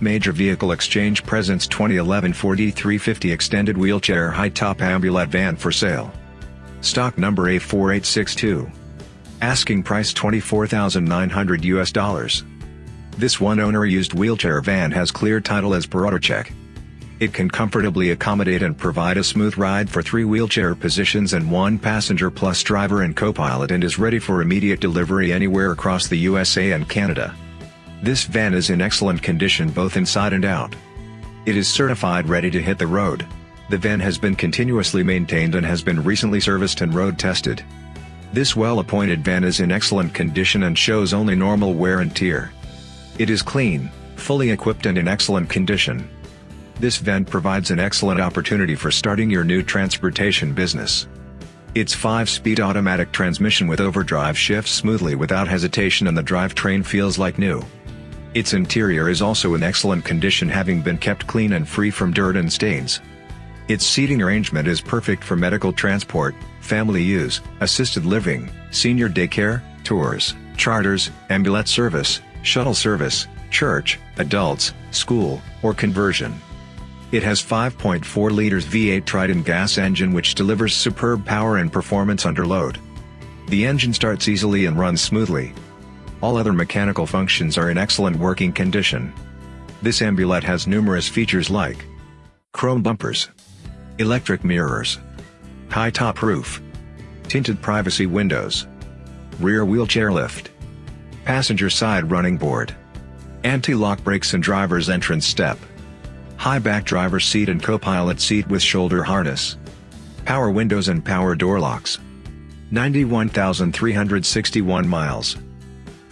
Major Vehicle Exchange presents 2011 Ford E350 Extended Wheelchair High Top Ambulette Van for sale. Stock number A4862. Asking price 24,900 US dollars. This one owner used wheelchair van has clear title as per auto check. It can comfortably accommodate and provide a smooth ride for three wheelchair positions and one passenger plus driver and co-pilot and is ready for immediate delivery anywhere across the USA and Canada. This van is in excellent condition both inside and out. It is certified ready to hit the road. The van has been continuously maintained and has been recently serviced and road tested. This well-appointed van is in excellent condition and shows only normal wear and tear. It is clean, fully equipped and in excellent condition. This van provides an excellent opportunity for starting your new transportation business. Its 5-speed automatic transmission with overdrive shifts smoothly without hesitation and the drivetrain feels like new. Its interior is also in excellent condition having been kept clean and free from dirt and stains. Its seating arrangement is perfect for medical transport, family use, assisted living, senior daycare, tours, charters, ambulance service, shuttle service, church, adults, school, or conversion. It has 5.4 liters V8 Triton gas engine which delivers superb power and performance under load. The engine starts easily and runs smoothly, all other mechanical functions are in excellent working condition. This ambulette has numerous features like chrome bumpers, electric mirrors, high top roof, tinted privacy windows, rear wheelchair lift, passenger side running board, anti-lock brakes and driver's entrance step, high back driver's seat and co-pilot seat with shoulder harness, power windows and power door locks, 91,361 miles.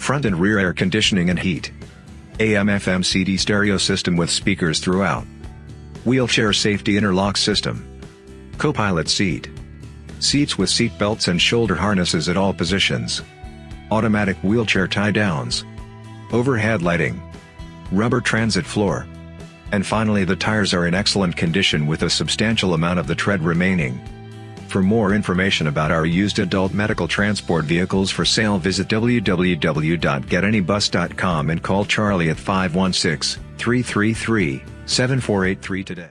Front and rear air conditioning and heat. AM FM CD stereo system with speakers throughout. Wheelchair safety interlock system. Co-pilot seat. Seats with seat belts and shoulder harnesses at all positions. Automatic wheelchair tie downs. Overhead lighting. Rubber transit floor. And finally the tires are in excellent condition with a substantial amount of the tread remaining. For more information about our used adult medical transport vehicles for sale visit www.getanybus.com and call Charlie at 516-333-7483 today.